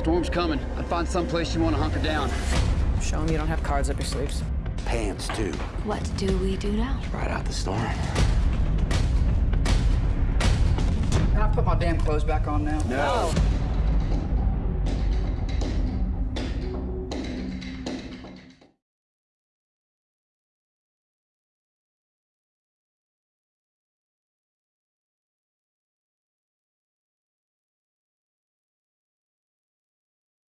Storm's coming. I'd find someplace you want to hunker down. Show them you don't have cards up your sleeves. Pants, too. What do we do now? Ride out the storm. Can I put my damn clothes back on now? No.